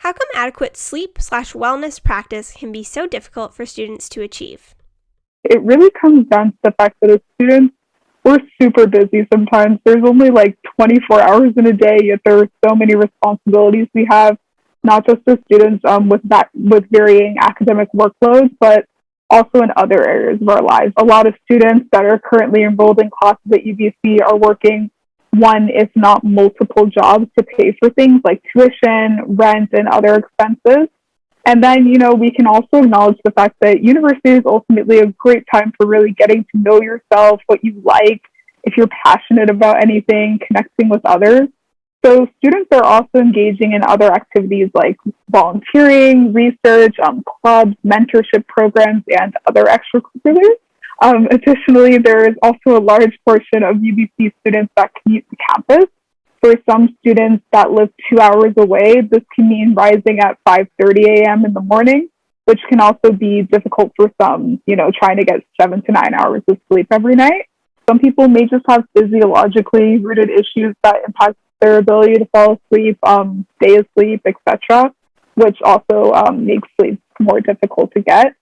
How come adequate sleep slash wellness practice can be so difficult for students to achieve? It really comes down to the fact that as students, we're super busy sometimes. There's only like 24 hours in a day, yet there are so many responsibilities we have, not just as students um, with that with varying academic workloads, but also in other areas of our lives. A lot of students that are currently enrolled in classes at UBC are working one, if not multiple jobs to pay for things like tuition, rent, and other expenses. And then, you know, we can also acknowledge the fact that university is ultimately a great time for really getting to know yourself, what you like, if you're passionate about anything, connecting with others. So students are also engaging in other activities like volunteering, research, um, clubs, mentorship programs, and other extracurriculars. Um, additionally, there is also a large portion of UBC students that commute to campus. For some students that live two hours away, this can mean rising at 5.30 a.m. in the morning, which can also be difficult for some, you know, trying to get seven to nine hours of sleep every night. Some people may just have physiologically rooted issues that impact their ability to fall asleep, um, stay asleep, etc., which also um, makes sleep more difficult to get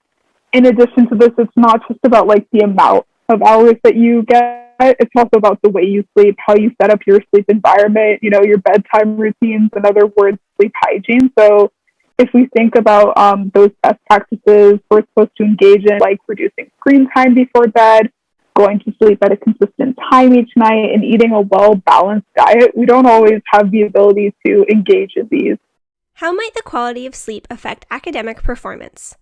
in addition to this, it's not just about like the amount of hours that you get. It's also about the way you sleep, how you set up your sleep environment, you know, your bedtime routines, in other words, sleep hygiene. So if we think about um, those best practices we're supposed to engage in, like reducing screen time before bed, going to sleep at a consistent time each night, and eating a well balanced diet, we don't always have the ability to engage in these. How might the quality of sleep affect academic performance?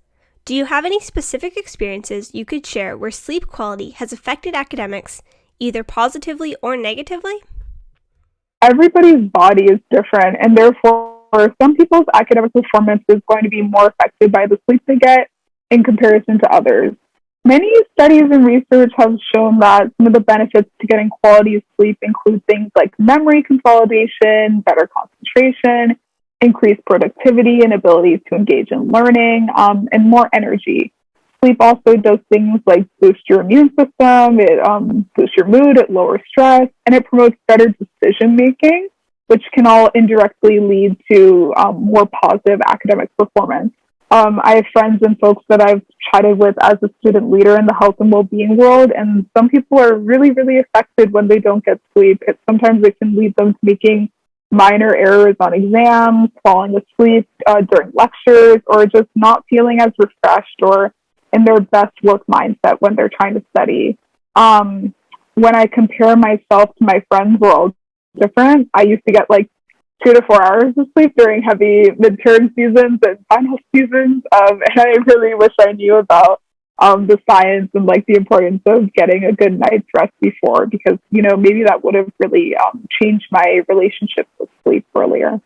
Do you have any specific experiences you could share where sleep quality has affected academics either positively or negatively? Everybody's body is different, and therefore, some people's academic performance is going to be more affected by the sleep they get in comparison to others. Many studies and research have shown that some of the benefits to getting quality sleep include things like memory consolidation, better concentration, increased productivity and ability to engage in learning, um, and more energy. Sleep also does things like boost your immune system, it um, boosts your mood, it lowers stress, and it promotes better decision making, which can all indirectly lead to um, more positive academic performance. Um, I have friends and folks that I've chatted with as a student leader in the health and well-being world, and some people are really, really affected when they don't get sleep. It, sometimes it can lead them to making minor errors on exams, falling asleep uh, during lectures, or just not feeling as refreshed or in their best work mindset when they're trying to study. Um, when I compare myself to my friends, we're all different. I used to get like two to four hours of sleep during heavy midterm seasons and final seasons. Um, and I really wish I knew about um, the science and like the importance of getting a good night's rest before because you know maybe that would have really um, changed my relationship sleep earlier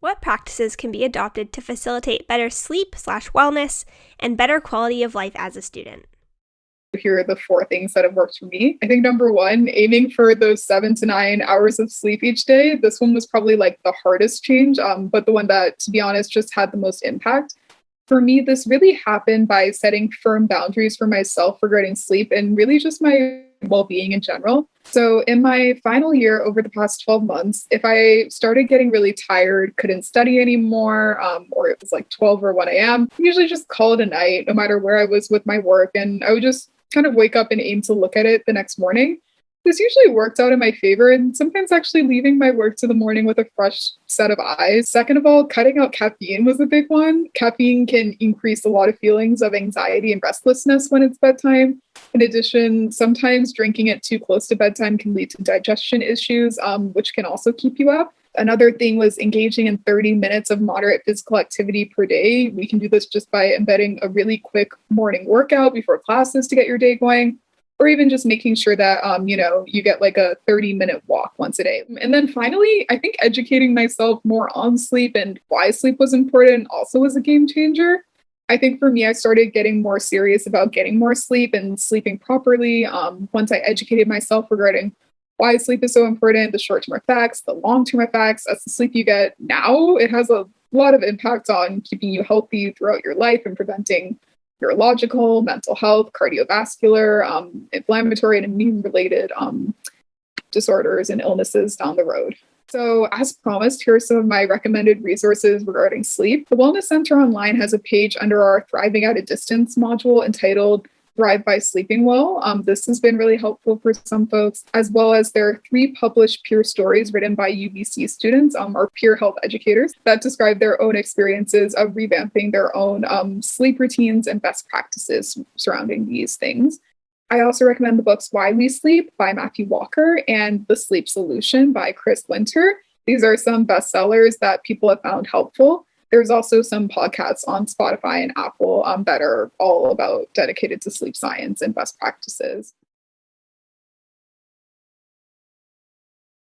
what practices can be adopted to facilitate better sleep slash wellness and better quality of life as a student here are the four things that have worked for me. I think number one, aiming for those seven to nine hours of sleep each day. This one was probably like the hardest change, um, but the one that, to be honest, just had the most impact for me, this really happened by setting firm boundaries for myself regarding sleep and really just my well being in general. So, in my final year over the past 12 months, if I started getting really tired, couldn't study anymore, um, or it was like 12 or 1 a.m., usually just call it a night, no matter where I was with my work. And I would just kind of wake up and aim to look at it the next morning this usually worked out in my favor and sometimes actually leaving my work to the morning with a fresh set of eyes. Second of all, cutting out caffeine was a big one. Caffeine can increase a lot of feelings of anxiety and restlessness when it's bedtime. In addition, sometimes drinking it too close to bedtime can lead to digestion issues, um, which can also keep you up. Another thing was engaging in 30 minutes of moderate physical activity per day. We can do this just by embedding a really quick morning workout before classes to get your day going or even just making sure that um, you know you get like a 30 minute walk once a day. And then finally i think educating myself more on sleep and why sleep was important also was a game changer. I think for me i started getting more serious about getting more sleep and sleeping properly. Um, once i educated myself regarding why sleep is so important the short-term effects the long-term effects as the sleep you get now. It has a lot of impact on keeping you healthy throughout your life and preventing neurological, mental health, cardiovascular, um, inflammatory, and immune related um, disorders and illnesses down the road. So, as promised, here are some of my recommended resources regarding sleep. The Wellness Center Online has a page under our Thriving at a Distance module entitled Thrive by Sleeping Well. Um, this has been really helpful for some folks, as well as there are three published peer stories written by UBC students, um, our peer health educators, that describe their own experiences of revamping their own um, sleep routines and best practices surrounding these things. I also recommend the books Why We Sleep by Matthew Walker and The Sleep Solution by Chris Winter. These are some bestsellers that people have found helpful. There's also some podcasts on Spotify and Apple um, that are all about dedicated to sleep science and best practices.